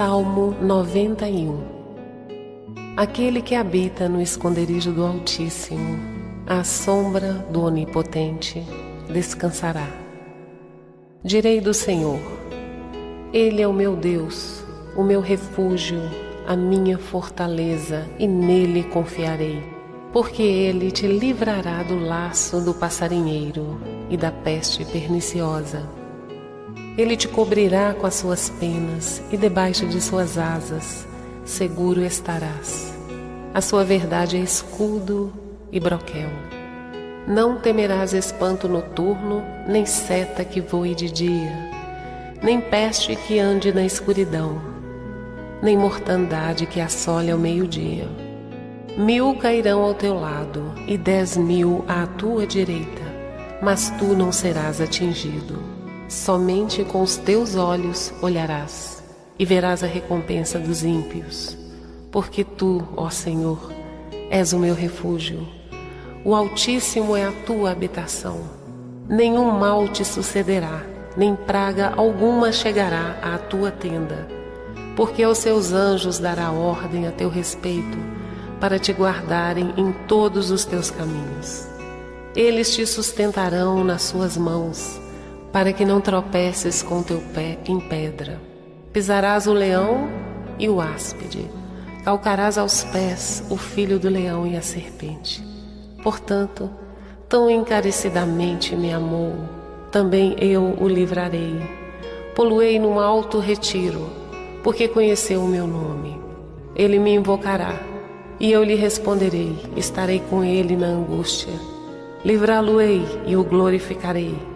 Salmo 91 Aquele que habita no esconderijo do Altíssimo, à sombra do Onipotente, descansará. Direi do Senhor: Ele é o meu Deus, o meu refúgio, a minha fortaleza, e nele confiarei. Porque ele te livrará do laço do passarinheiro e da peste perniciosa ele te cobrirá com as suas penas e debaixo de suas asas seguro estarás. A sua verdade é escudo e broquel. Não temerás espanto noturno, nem seta que voe de dia, nem peste que ande na escuridão, nem mortandade que assole ao meio-dia. Mil cairão ao teu lado e dez mil à tua direita, mas tu não serás atingido. Somente com os teus olhos olharás e verás a recompensa dos ímpios, porque tu, ó Senhor, és o meu refúgio. O Altíssimo é a tua habitação. Nenhum mal te sucederá, nem praga alguma chegará à tua tenda, porque aos seus anjos dará ordem a teu respeito, para te guardarem em todos os teus caminhos. Eles te sustentarão nas suas mãos para que não tropeces com teu pé em pedra. Pisarás o leão e o áspide, calcarás aos pés o filho do leão e a serpente. Portanto, tão encarecidamente me amou, também eu o livrarei. Poluei num alto retiro, porque conheceu o meu nome. Ele me invocará, e eu lhe responderei, estarei com ele na angústia. Livrá-lo-ei e o glorificarei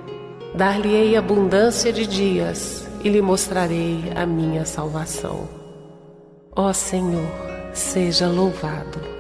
Dar-lhe-ei abundância de dias e lhe mostrarei a minha salvação. Ó Senhor, seja louvado.